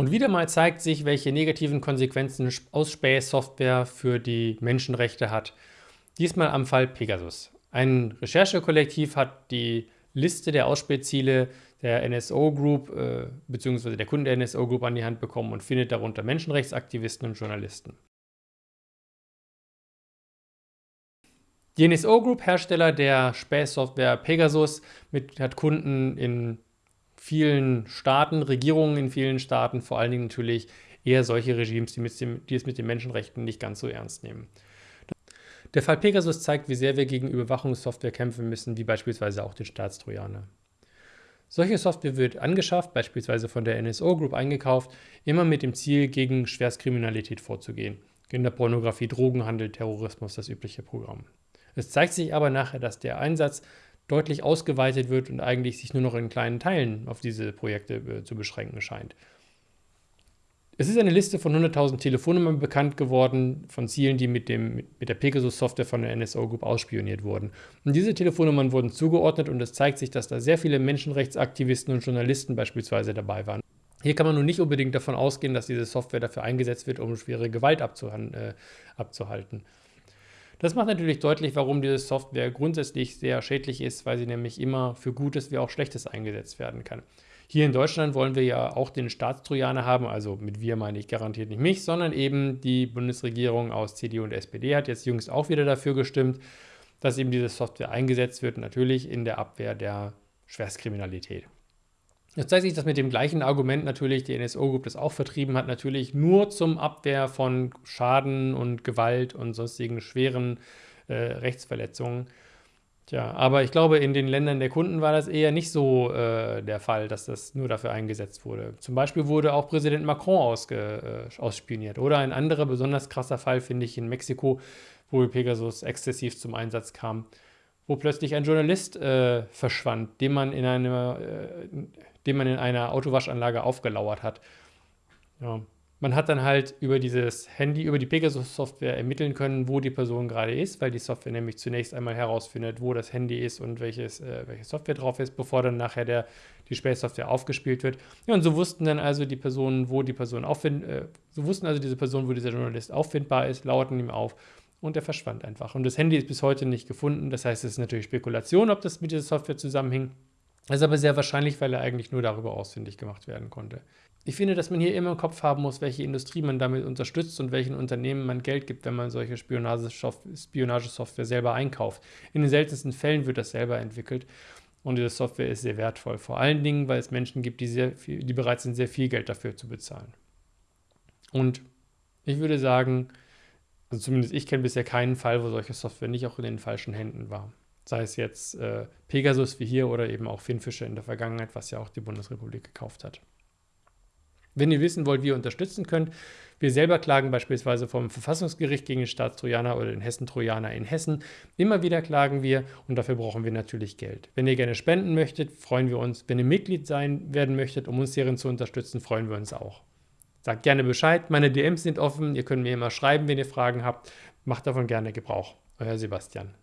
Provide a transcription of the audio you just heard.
Und wieder mal zeigt sich, welche negativen Konsequenzen Ausspähsoftware für die Menschenrechte hat. Diesmal am Fall Pegasus. Ein Recherchekollektiv hat die Liste der Ausspähziele der NSO Group äh, bzw. der Kunden der NSO Group an die Hand bekommen und findet darunter Menschenrechtsaktivisten und Journalisten. Die NSO Group, Hersteller der Spähsoftware Pegasus, mit, hat Kunden in vielen Staaten, Regierungen in vielen Staaten, vor allen Dingen natürlich eher solche Regimes, die, dem, die es mit den Menschenrechten nicht ganz so ernst nehmen. Der Fall Pegasus zeigt, wie sehr wir gegen Überwachungssoftware kämpfen müssen, wie beispielsweise auch den Staatstrojaner. Solche Software wird angeschafft, beispielsweise von der NSO Group eingekauft, immer mit dem Ziel, gegen Schwerstkriminalität vorzugehen. Kinderpornografie, Drogenhandel, Terrorismus, das übliche Programm. Es zeigt sich aber nachher, dass der Einsatz deutlich ausgeweitet wird und eigentlich sich nur noch in kleinen Teilen auf diese Projekte äh, zu beschränken scheint. Es ist eine Liste von 100.000 Telefonnummern bekannt geworden von Zielen, die mit, dem, mit der Pegasus-Software von der NSO Group ausspioniert wurden. Und diese Telefonnummern wurden zugeordnet und es zeigt sich, dass da sehr viele Menschenrechtsaktivisten und Journalisten beispielsweise dabei waren. Hier kann man nun nicht unbedingt davon ausgehen, dass diese Software dafür eingesetzt wird, um schwere Gewalt äh, abzuhalten. Das macht natürlich deutlich, warum diese Software grundsätzlich sehr schädlich ist, weil sie nämlich immer für Gutes wie auch Schlechtes eingesetzt werden kann. Hier in Deutschland wollen wir ja auch den Staatstrojaner haben, also mit wir meine ich garantiert nicht mich, sondern eben die Bundesregierung aus CDU und SPD hat jetzt jüngst auch wieder dafür gestimmt, dass eben diese Software eingesetzt wird, natürlich in der Abwehr der Schwerstkriminalität. Jetzt zeigt sich, dass mit dem gleichen Argument natürlich die NSO Group das auch vertrieben hat, natürlich nur zum Abwehr von Schaden und Gewalt und sonstigen schweren äh, Rechtsverletzungen. Tja, aber ich glaube, in den Ländern der Kunden war das eher nicht so äh, der Fall, dass das nur dafür eingesetzt wurde. Zum Beispiel wurde auch Präsident Macron ausge, äh, ausspioniert. Oder ein anderer besonders krasser Fall finde ich in Mexiko, wo Pegasus exzessiv zum Einsatz kam, wo plötzlich ein Journalist äh, verschwand, den man in einer äh, den man in einer Autowaschanlage aufgelauert hat. Ja. Man hat dann halt über dieses Handy, über die Pegasus-Software ermitteln können, wo die Person gerade ist, weil die Software nämlich zunächst einmal herausfindet, wo das Handy ist und welches, äh, welche Software drauf ist, bevor dann nachher der, die Spähsoftware aufgespielt wird. Ja, und so wussten dann also die Personen, wo die Person auffind, äh, so wussten also diese Person, wo dieser Journalist auffindbar ist, lauerten ihm auf und er verschwand einfach. Und das Handy ist bis heute nicht gefunden. Das heißt, es ist natürlich Spekulation, ob das mit dieser Software zusammenhing. Das ist aber sehr wahrscheinlich, weil er eigentlich nur darüber ausfindig gemacht werden konnte. Ich finde, dass man hier immer im Kopf haben muss, welche Industrie man damit unterstützt und welchen Unternehmen man Geld gibt, wenn man solche Spionagesoftware selber einkauft. In den seltensten Fällen wird das selber entwickelt und diese Software ist sehr wertvoll. Vor allen Dingen, weil es Menschen gibt, die, sehr viel, die bereit sind, sehr viel Geld dafür zu bezahlen. Und ich würde sagen, also zumindest ich kenne bisher keinen Fall, wo solche Software nicht auch in den falschen Händen war sei es jetzt äh, Pegasus wie hier oder eben auch Finfische in der Vergangenheit, was ja auch die Bundesrepublik gekauft hat. Wenn ihr wissen wollt, wie ihr unterstützen könnt, wir selber klagen beispielsweise vom Verfassungsgericht gegen den Staatstrojaner oder den Hessen-Trojaner in Hessen. Immer wieder klagen wir und dafür brauchen wir natürlich Geld. Wenn ihr gerne spenden möchtet, freuen wir uns. Wenn ihr Mitglied sein werden möchtet, um uns hierin zu unterstützen, freuen wir uns auch. Sagt gerne Bescheid, meine DMs sind offen, ihr könnt mir immer schreiben, wenn ihr Fragen habt. Macht davon gerne Gebrauch. Euer Sebastian.